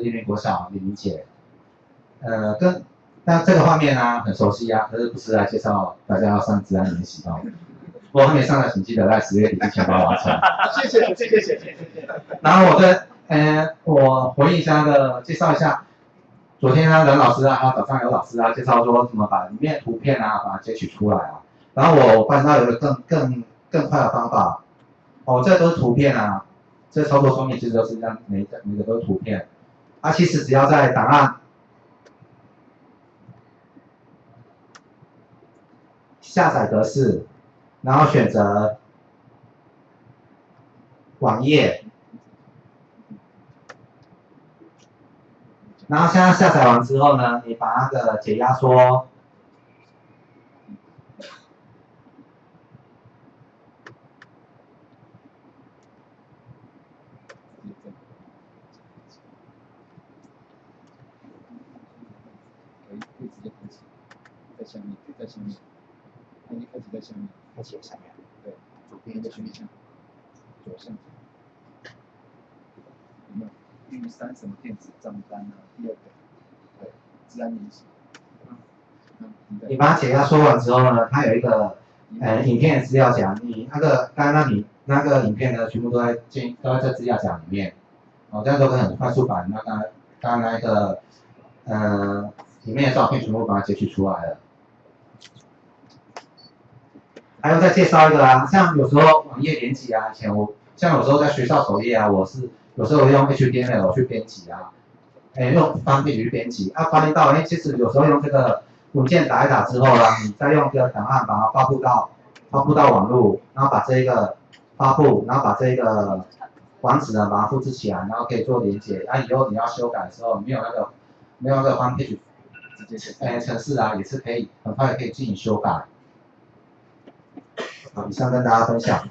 立明国小，你理解？呃，跟那这个画面啊，很熟悉啊，可是不是来介绍大家要上自然演习的。我还没上的，请记得在十月底之前帮我完成。谢谢，谢谢，谢谢，谢谢。然后我跟呃，我回应一下的介绍一下，昨天呢、啊，任老师啊，还有早上有老师啊，介绍说怎么把里面图片啊，把它截取出来啊。然后我发现到有个更更更快的方法，哦，这都是图片啊，这操作说明其实都是一样，每每个都是图片。啊，其实只要在档案下载格式，然后选择网页。然后现在下载完之后呢，你把那个解压缩，可以可以直接开启，在下面，在下面，可以开启在下面，开启下面，对，左边的选项，左上角，有没有？玉山什么电子账单啊？第二个，对，自然联系。你把解压缩完之后呢，它有一个呃影片资料夹，你那个刚刚你那个影片呢，全部都在进都在这资料夹里面，哦，这样都可以很快速把那刚刚刚那个呃里面的照片全部把它截取出来了。还有再介绍一个啊，像有时候网页编辑啊，以前我像有时候在学校首页啊，我是有时候用 HTML 去编辑啊，哎用方便去编辑，啊发现到哎其实有时候用这个文件打一打之后呢，你再用这个档案把它发布到发布到网络，然后把这一个发布，然后把这一个网址呢把它复制起来，然后可以做连接，啊以后你要修改的时候没有那个没有那个方便去直接写。哎程式啊也是可以很快可以进行修改。好，以上跟大家分享。